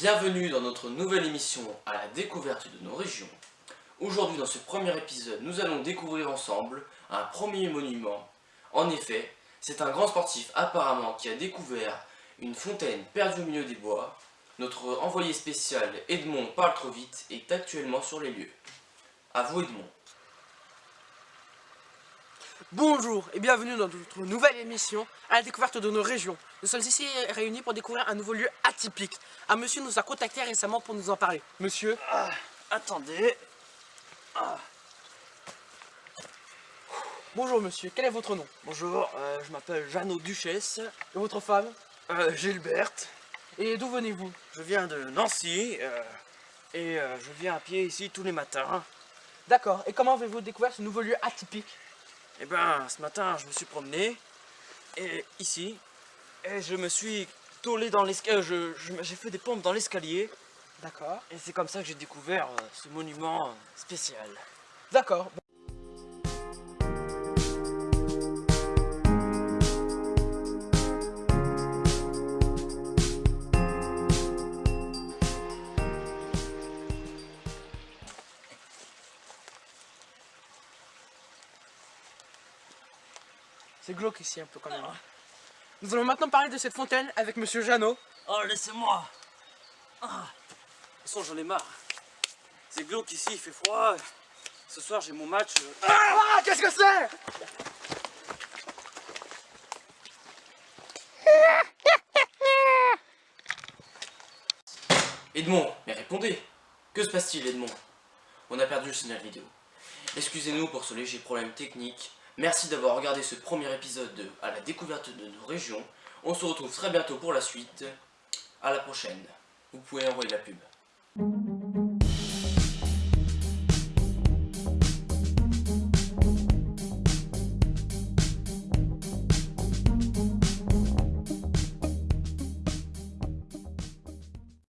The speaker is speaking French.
Bienvenue dans notre nouvelle émission à la découverte de nos régions. Aujourd'hui dans ce premier épisode, nous allons découvrir ensemble un premier monument. En effet, c'est un grand sportif apparemment qui a découvert une fontaine perdue au milieu des bois. Notre envoyé spécial Edmond parle trop vite est actuellement sur les lieux. A vous Edmond. Bonjour et bienvenue dans notre nouvelle émission à la découverte de nos régions. Nous sommes ici réunis pour découvrir un nouveau lieu atypique. Un monsieur nous a contacté récemment pour nous en parler. Monsieur Ah, attendez. Bonjour monsieur, quel est votre nom? Bonjour, euh, je m'appelle Jeannot Duchesse, Et votre femme? Euh, Gilberte. Et d'où venez-vous? Je viens de Nancy euh, et je viens à pied ici tous les matins. D'accord, et comment avez-vous découvert ce nouveau lieu atypique? Et ben, ce matin, je me suis promené et ici et je me suis tollé dans l'escalier. je- je- J'ai fait des pompes dans l'escalier D'accord. et c'est comme ça que j'ai découvert euh, ce monument euh, spécial. D'accord. C'est glauque ici un peu quand même. hein. Nous allons maintenant parler de cette fontaine avec Monsieur Jeannot. Oh, laissez-moi ah. De toute façon, j'en ai marre. C'est glauque ici, il fait froid. Ce soir, j'ai mon match. euh, Ah, qu'est-ce que c'est? Edmond, mais répondez Que se passe-t-il Edmond? On a perdu le signal vidéo. Excusez-nous pour ce léger problème technique. Merci d'avoir regardé ce premier épisode de À la découverte de nos régions. On se retrouve très bientôt pour la suite. À la prochaine. Vous pouvez envoyer la pub.